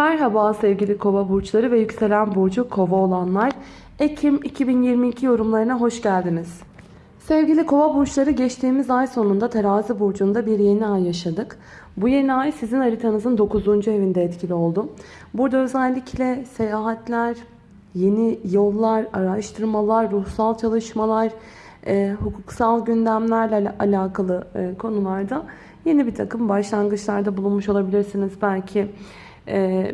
Merhaba sevgili kova burçları ve yükselen burcu kova olanlar. Ekim 2022 yorumlarına hoş geldiniz. Sevgili kova burçları geçtiğimiz ay sonunda terazi burcunda bir yeni ay yaşadık. Bu yeni ay sizin haritanızın 9. evinde etkili oldu. Burada özellikle seyahatler, yeni yollar, araştırmalar, ruhsal çalışmalar, e, hukuksal gündemlerle alakalı e, konularda yeni bir takım başlangıçlarda bulunmuş olabilirsiniz. Belki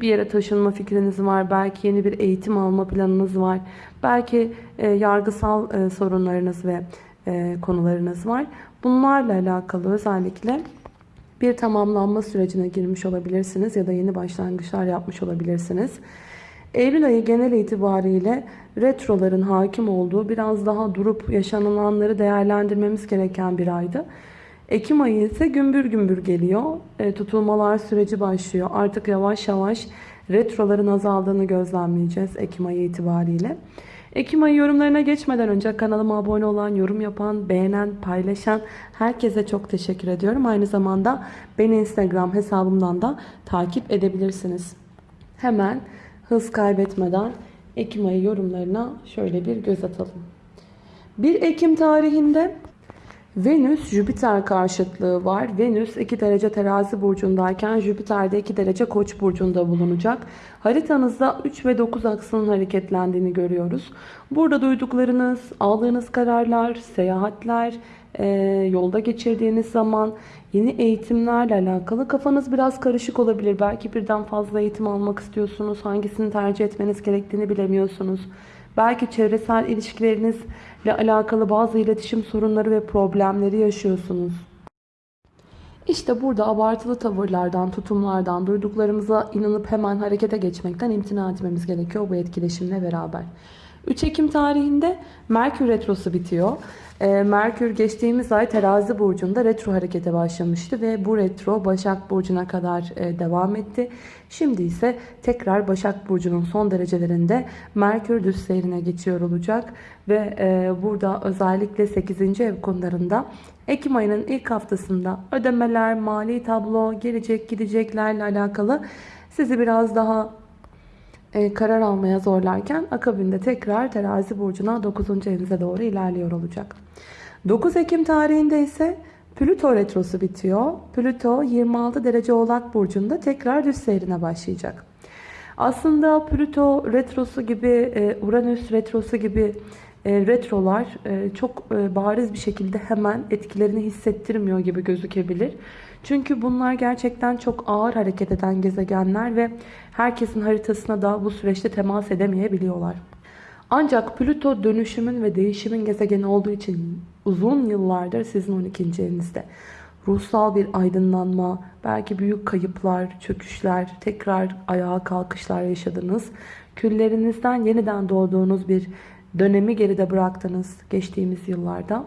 bir yere taşınma fikriniz var, belki yeni bir eğitim alma planınız var, belki e, yargısal e, sorunlarınız ve e, konularınız var. Bunlarla alakalı özellikle bir tamamlanma sürecine girmiş olabilirsiniz ya da yeni başlangıçlar yapmış olabilirsiniz. Eylül ayı genel itibariyle retroların hakim olduğu biraz daha durup yaşanılanları değerlendirmemiz gereken bir aydı. Ekim ayı ise gümbür gümbür geliyor. E, tutulmalar süreci başlıyor. Artık yavaş yavaş retroların azaldığını gözlemleyeceğiz Ekim ayı itibariyle. Ekim ayı yorumlarına geçmeden önce kanalıma abone olan, yorum yapan, beğenen, paylaşan herkese çok teşekkür ediyorum. Aynı zamanda beni Instagram hesabımdan da takip edebilirsiniz. Hemen hız kaybetmeden Ekim ayı yorumlarına şöyle bir göz atalım. 1 Ekim tarihinde Venüs Jüpiter karşıtlığı var. Venüs 2 derece terazi burcundayken Jüpiter de 2 derece koç burcunda bulunacak. Haritanızda 3 ve 9 aksının hareketlendiğini görüyoruz. Burada duyduklarınız, aldığınız kararlar, seyahatler, e, yolda geçirdiğiniz zaman yeni eğitimlerle alakalı kafanız biraz karışık olabilir. Belki birden fazla eğitim almak istiyorsunuz. Hangisini tercih etmeniz gerektiğini bilemiyorsunuz. Belki çevresel ilişkilerinizle alakalı bazı iletişim sorunları ve problemleri yaşıyorsunuz. İşte burada abartılı tavırlardan, tutumlardan, duyduklarımıza inanıp hemen harekete geçmekten imtina etmemiz gerekiyor bu etkileşimle beraber. 3 Ekim tarihinde Merkür Retrosu bitiyor. Ee, Merkür geçtiğimiz ay terazi burcunda retro harekete başlamıştı ve bu retro Başak Burcu'na kadar e, devam etti. Şimdi ise tekrar Başak Burcu'nun son derecelerinde Merkür düz seyrine geçiyor olacak ve e, burada özellikle 8. ev konularında Ekim ayının ilk haftasında ödemeler, mali tablo, gelecek gideceklerle alakalı sizi biraz daha karar almaya zorlarken akabinde tekrar terazi burcuna 9. evinize doğru ilerliyor olacak. 9 Ekim tarihinde ise Plüto retrosu bitiyor. Plüto 26 derece oğlak burcunda tekrar düz seyrine başlayacak. Aslında Plüto retrosu gibi, e, Uranüs retrosu gibi e, retrolar e, çok bariz bir şekilde hemen etkilerini hissettirmiyor gibi gözükebilir. Çünkü bunlar gerçekten çok ağır hareket eden gezegenler ve herkesin haritasına da bu süreçte temas edemeyebiliyorlar. Ancak Plüto dönüşümün ve değişimin gezegeni olduğu için uzun yıllardır sizin 12. evinizde. Ruhsal bir aydınlanma, belki büyük kayıplar, çöküşler, tekrar ayağa kalkışlar yaşadınız. Küllerinizden yeniden doğduğunuz bir dönemi geride bıraktınız geçtiğimiz yıllarda.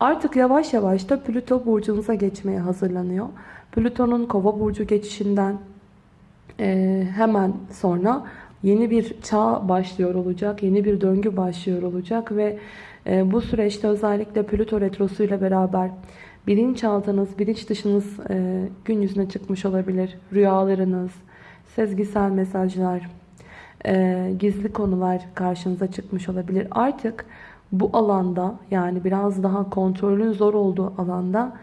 Artık yavaş yavaş da Plüto burcunuza geçmeye hazırlanıyor. Plüton'un kova burcu geçişinden e, hemen sonra yeni bir çağ başlıyor olacak. Yeni bir döngü başlıyor olacak ve e, bu süreçte özellikle Plüto retrosu ile beraber bilinçaltınız, bilinç dışınız e, gün yüzüne çıkmış olabilir. Rüyalarınız, sezgisel mesajlar, e, gizli konular karşınıza çıkmış olabilir. Artık bu alanda yani biraz daha kontrolün zor olduğu alanda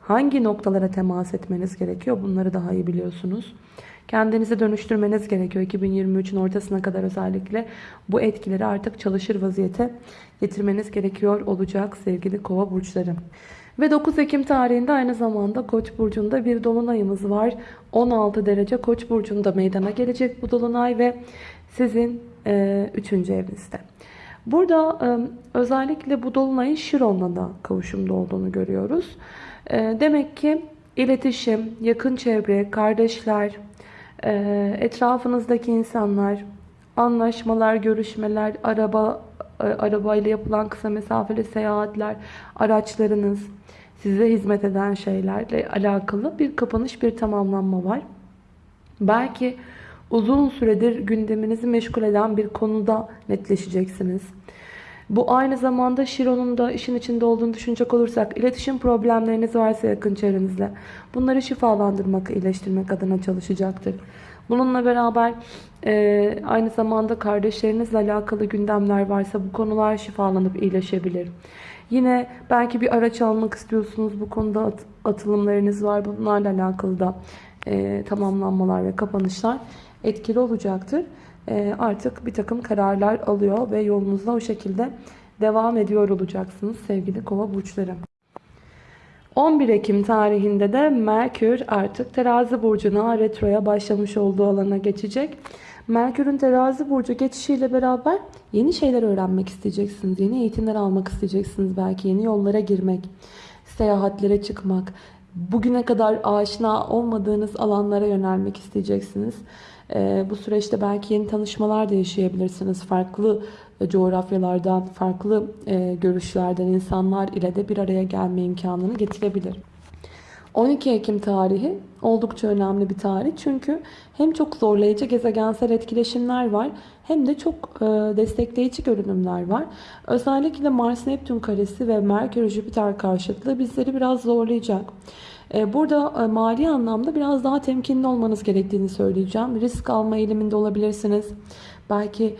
hangi noktalara temas etmeniz gerekiyor bunları daha iyi biliyorsunuz. Kendinizi dönüştürmeniz gerekiyor. 2023'ün ortasına kadar özellikle bu etkileri artık çalışır vaziyete getirmeniz gerekiyor olacak sevgili kova burçları. Ve 9 Ekim tarihinde aynı zamanda Koç burcunda bir dolunayımız var. 16 derece Koç burcunda meydana gelecek bu dolunay ve sizin 3. E, evinizde. Burada özellikle bu dolunayın Şiron'la da kavuşumda olduğunu görüyoruz. Demek ki iletişim, yakın çevre, kardeşler, etrafınızdaki insanlar, anlaşmalar, görüşmeler, araba arabayla yapılan kısa mesafeli seyahatler, araçlarınız, size hizmet eden şeylerle alakalı bir kapanış, bir tamamlanma var. Belki uzun süredir gündeminizi meşgul eden bir konuda netleşeceksiniz. Bu aynı zamanda Şiron'un da işin içinde olduğunu düşünecek olursak iletişim problemleriniz varsa yakın çevrenizle bunları şifalandırmak, iyileştirmek adına çalışacaktır. Bununla beraber e, aynı zamanda kardeşlerinizle alakalı gündemler varsa bu konular şifalanıp iyileşebilir. Yine belki bir araç almak istiyorsunuz. Bu konuda at, atılımlarınız var. Bunlarla alakalı da e, tamamlanmalar ve kapanışlar etkili olacaktır. E, artık bir takım kararlar alıyor ve yolunuzda o şekilde devam ediyor olacaksınız sevgili kova burçları. 11 Ekim tarihinde de Merkür artık terazi burcuna retroya başlamış olduğu alana geçecek. Merkür'ün terazi burcu geçişiyle beraber yeni şeyler öğrenmek isteyeceksiniz. Yeni eğitimler almak isteyeceksiniz. Belki yeni yollara girmek, seyahatlere çıkmak, bugüne kadar aşina olmadığınız alanlara yönelmek isteyeceksiniz. Ee, bu süreçte belki yeni tanışmalar da yaşayabilirsiniz. Farklı e, coğrafyalardan, farklı e, görüşlerden insanlar ile de bir araya gelme imkanını getirebilir. 12 Ekim tarihi oldukça önemli bir tarih. Çünkü hem çok zorlayıcı gezegensel etkileşimler var hem de çok e, destekleyici görünümler var. Özellikle Mars-Neptün karesi ve Merkür-Jüpiter karşıtlığı bizleri biraz zorlayacak. E, burada mali anlamda biraz daha temkinli olmanız gerektiğini söyleyeceğim. Risk alma eğiliminde olabilirsiniz. Belki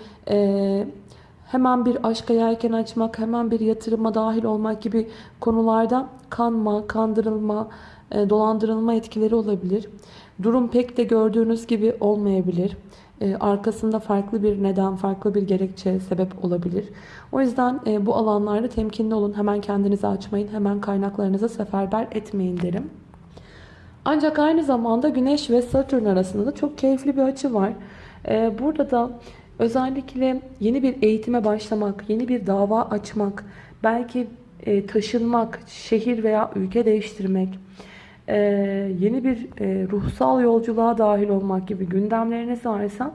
hemen bir aşka yelken açmak, hemen bir yatırıma dahil olmak gibi konularda kanma, kandırılma, e, dolandırılma etkileri olabilir. Durum pek de gördüğünüz gibi olmayabilir. E, arkasında farklı bir neden, farklı bir gerekçe, sebep olabilir. O yüzden e, bu alanlarda temkinli olun. Hemen kendinizi açmayın, hemen kaynaklarınızı seferber etmeyin derim. Ancak aynı zamanda Güneş ve Satürn arasında da çok keyifli bir açı var. Burada da özellikle yeni bir eğitime başlamak, yeni bir dava açmak, belki taşınmak, şehir veya ülke değiştirmek, e, yeni bir e, ruhsal yolculuğa dahil olmak gibi gündemleriniz varsa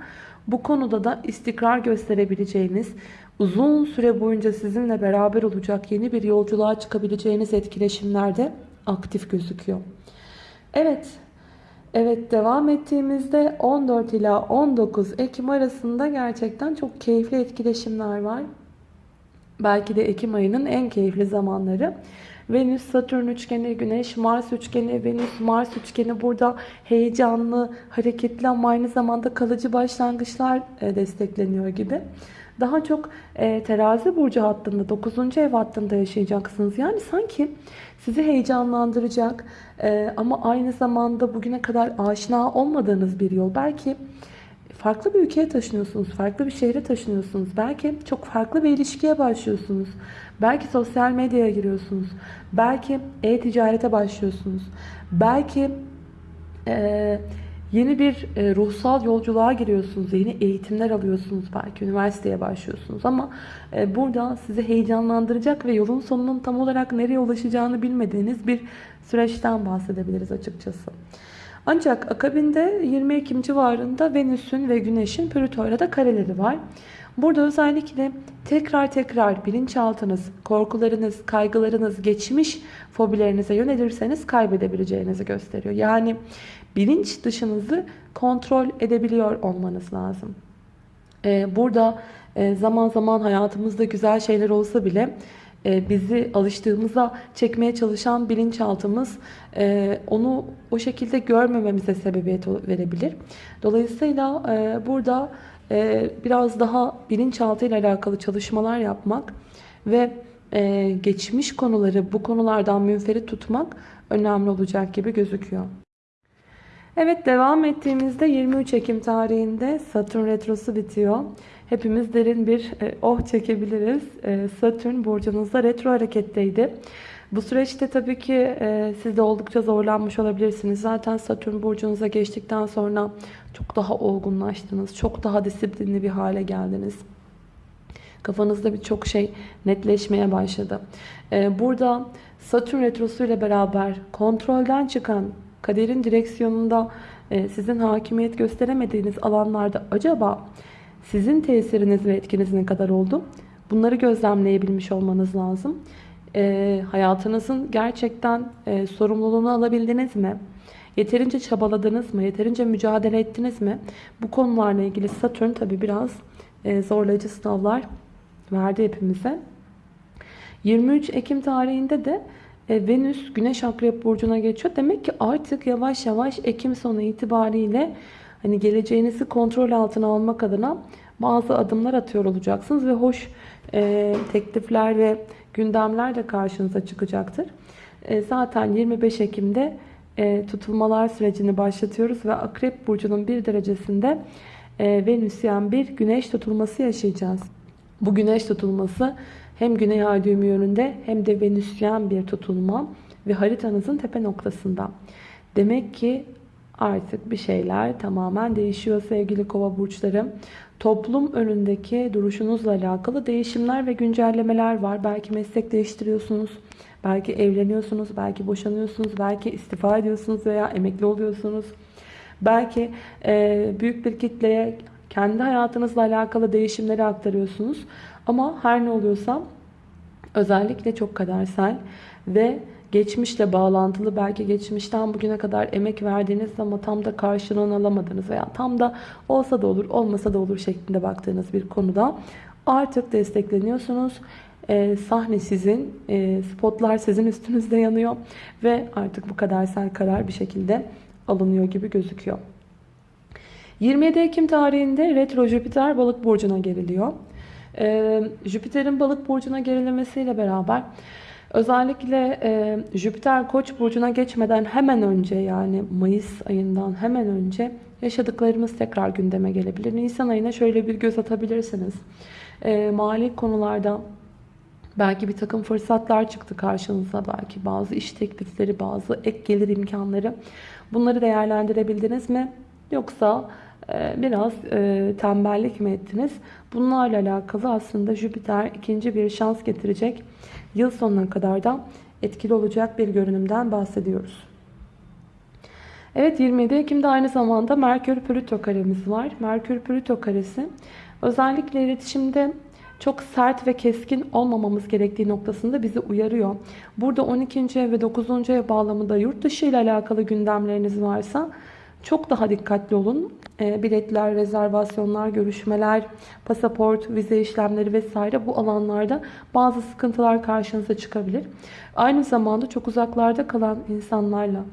bu konuda da istikrar gösterebileceğiniz, uzun süre boyunca sizinle beraber olacak yeni bir yolculuğa çıkabileceğiniz etkileşimlerde aktif gözüküyor. Evet, evet devam ettiğimizde 14 ila 19 Ekim arasında gerçekten çok keyifli etkileşimler var. Belki de Ekim ayının en keyifli zamanları. Venüs, Satürn üçgeni, Güneş, Mars üçgeni, Venüs, Mars üçgeni burada heyecanlı, hareketli ama aynı zamanda kalıcı başlangıçlar e, destekleniyor gibi. Daha çok e, terazi burcu hattında, 9. ev hattında yaşayacaksınız. Yani sanki sizi heyecanlandıracak e, ama aynı zamanda bugüne kadar aşina olmadığınız bir yol. Belki farklı bir ülkeye taşınıyorsunuz, farklı bir şehre taşınıyorsunuz. Belki çok farklı bir ilişkiye başlıyorsunuz. Belki sosyal medyaya giriyorsunuz. Belki e-ticarete başlıyorsunuz. Belki e, yeni bir e, ruhsal yolculuğa giriyorsunuz. Yeni eğitimler alıyorsunuz. Belki üniversiteye başlıyorsunuz. Ama e, burada sizi heyecanlandıracak ve yolun sonunun tam olarak nereye ulaşacağını bilmediğiniz bir süreçten bahsedebiliriz açıkçası. Ancak akabinde 20 Ekim civarında Venüs'ün ve Güneş'in Plüto'yla da kareleri var. Burada özellikle tekrar tekrar bilinçaltınız, korkularınız, kaygılarınız, geçmiş fobilerinize yönelirseniz kaybedebileceğinizi gösteriyor. Yani bilinç dışınızı kontrol edebiliyor olmanız lazım. Ee, burada e, zaman zaman hayatımızda güzel şeyler olsa bile e, bizi alıştığımıza çekmeye çalışan bilinçaltımız e, onu o şekilde görmememize sebebiyet verebilir. Dolayısıyla burada biraz daha bilinçaltı ile alakalı çalışmalar yapmak ve e, geçmiş konuları bu konulardan münferit tutmak önemli olacak gibi gözüküyor. Evet devam ettiğimizde 23 Ekim tarihinde Satürn Retrosu bitiyor. Hepimiz derin bir e, oh çekebiliriz. E, Satürn burcunuzda retro hareketteydi. Bu süreçte tabii ki e, siz de oldukça zorlanmış olabilirsiniz. Zaten Satürn burcunuza geçtikten sonra çok daha olgunlaştınız. Çok daha disiplinli bir hale geldiniz. Kafanızda birçok şey netleşmeye başladı. E, burada Satürn retrosu ile beraber kontrolden çıkan kaderin direksiyonunda e, sizin hakimiyet gösteremediğiniz alanlarda acaba sizin tesiriniz ve etkiniz ne kadar oldu? Bunları gözlemleyebilmiş olmanız lazım e, hayatınızın gerçekten e, sorumluluğunu alabildiniz mi? Yeterince çabaladınız mı? Yeterince mücadele ettiniz mi? Bu konularla ilgili Satürn tabi biraz e, zorlayıcı sınavlar verdi hepimize. 23 Ekim tarihinde de e, Venüs Güneş Akrep Burcu'na geçiyor. Demek ki artık yavaş yavaş Ekim sonu itibariyle hani geleceğinizi kontrol altına almak adına bazı adımlar atıyor olacaksınız ve hoş e, teklifler ve gündemler de karşınıza çıkacaktır. E, zaten 25 Ekim'de e, tutulmalar sürecini başlatıyoruz ve Akrep Burcu'nun bir derecesinde e, Venüsyen bir güneş tutulması yaşayacağız. Bu güneş tutulması hem Güney Ay düğümü yönünde hem de Venüsyen bir tutulma ve haritanızın tepe noktasında. Demek ki artık bir şeyler tamamen değişiyor sevgili kova burçları. Toplum önündeki duruşunuzla alakalı değişimler ve güncellemeler var. Belki meslek değiştiriyorsunuz, belki evleniyorsunuz, belki boşanıyorsunuz, belki istifa ediyorsunuz veya emekli oluyorsunuz. Belki e, büyük bir kitleye kendi hayatınızla alakalı değişimleri aktarıyorsunuz. Ama her ne oluyorsa özellikle çok kadersel ve geçmişle bağlantılı belki geçmişten bugüne kadar emek verdiğiniz ama tam da karşılığını alamadığınız veya tam da olsa da olur olmasa da olur şeklinde baktığınız bir konuda artık destekleniyorsunuz. Ee, sahne sizin, e, spotlar sizin üstünüzde yanıyor ve artık bu kadersel karar bir şekilde alınıyor gibi gözüküyor. 27 Ekim tarihinde Retro Jüpiter balık burcuna geriliyor. Ee, Jüpiter'in balık burcuna gerilemesiyle beraber özellikle e, Jüpiter koç burcuna geçmeden hemen önce yani Mayıs ayından hemen önce yaşadıklarımız tekrar gündeme gelebilir. Nisan ayına şöyle bir göz atabilirsiniz. Ee, mali konularda Belki bir takım fırsatlar çıktı karşınıza. Belki bazı iş teklifleri, bazı ek gelir imkanları. Bunları değerlendirebildiniz mi? Yoksa e, biraz e, tembellik mi ettiniz? Bunlarla alakalı aslında Jüpiter ikinci bir şans getirecek. Yıl sonuna kadar da etkili olacak bir görünümden bahsediyoruz. Evet 27 Ekim'de aynı zamanda Merkür-Plüto karemiz var. Merkür-Plüto karesi özellikle iletişimde çok sert ve keskin olmamamız gerektiği noktasında bizi uyarıyor. Burada 12. ev ve 9. ev bağlamında yurt dışı ile alakalı gündemleriniz varsa çok daha dikkatli olun. E, biletler, rezervasyonlar, görüşmeler, pasaport, vize işlemleri vesaire bu alanlarda bazı sıkıntılar karşınıza çıkabilir. Aynı zamanda çok uzaklarda kalan insanlarla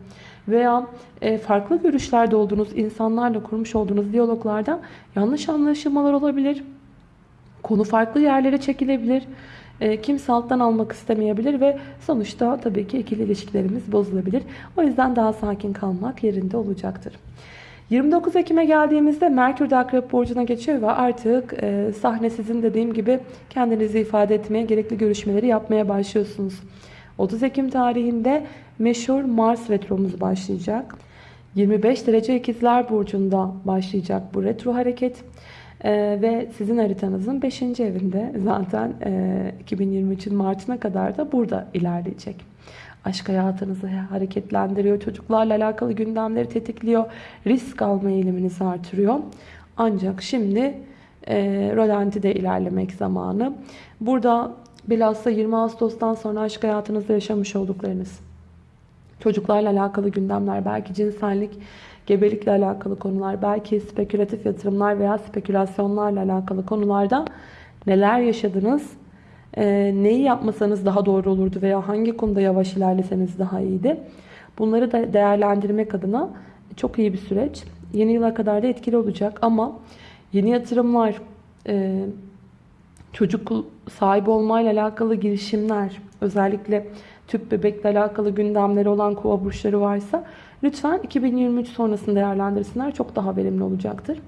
veya e, farklı görüşlerde olduğunuz insanlarla kurmuş olduğunuz diyaloglarda yanlış anlaşılmalar olabilir. Konu farklı yerlere çekilebilir. E, kimse alttan almak istemeyebilir ve sonuçta tabii ki ikili ilişkilerimiz bozulabilir. O yüzden daha sakin kalmak yerinde olacaktır. 29 Ekim'e geldiğimizde Merkür de Akrep Burcu'na geçiyor ve artık e, sahne sizin dediğim gibi kendinizi ifade etmeye, gerekli görüşmeleri yapmaya başlıyorsunuz. 30 Ekim tarihinde meşhur Mars retromuz başlayacak. 25 derece ikizler burcunda başlayacak bu retro hareket. Ee, ve sizin haritanızın 5. evinde zaten e, 2023'ün Mart'ına kadar da burada ilerleyecek. Aşk hayatınızı hareketlendiriyor, çocuklarla alakalı gündemleri tetikliyor, risk alma eğiliminizi artırıyor. Ancak şimdi e, rolantide ilerlemek zamanı. Burada bilhassa 20 Ağustos'tan sonra aşk hayatınızda yaşamış olduklarınız, çocuklarla alakalı gündemler, belki cinsellik, gebelikle alakalı konular, belki spekülatif yatırımlar veya spekülasyonlarla alakalı konularda neler yaşadınız, e, neyi yapmasanız daha doğru olurdu veya hangi konuda yavaş ilerleseniz daha iyiydi. Bunları da değerlendirmek adına çok iyi bir süreç. Yeni yıla kadar da etkili olacak ama yeni yatırımlar, e, çocuk sahibi olmayla alakalı girişimler, özellikle tüp bebekle alakalı gündemleri olan kova burçları varsa lütfen 2023 sonrasını değerlendirsinler. Çok daha verimli olacaktır.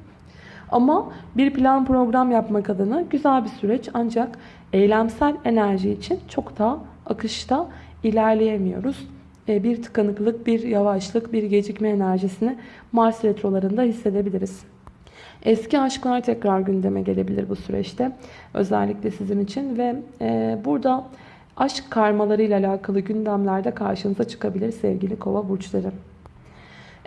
Ama bir plan program yapmak adına güzel bir süreç ancak eylemsel enerji için çok daha akışta ilerleyemiyoruz. E, bir tıkanıklık, bir yavaşlık, bir gecikme enerjisini Mars retrolarında hissedebiliriz. Eski aşklar tekrar gündeme gelebilir bu süreçte. Özellikle sizin için ve e, burada aşk karmalarıyla alakalı gündemlerde karşınıza çıkabilir sevgili kova burçları.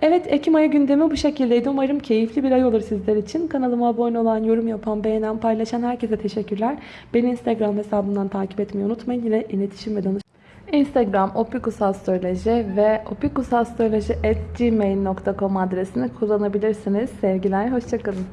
Evet Ekim ayı gündemi bu şekildeydi. Umarım keyifli bir ay olur sizler için. Kanalıma abone olan, yorum yapan, beğenen, paylaşan herkese teşekkürler. Beni Instagram hesabından takip etmeyi unutmayın. Yine iletişim ve danışma. Instagram opikusastroloji ve opikusastroloji.gmail.com adresini kullanabilirsiniz. Sevgiler, hoşçakalın.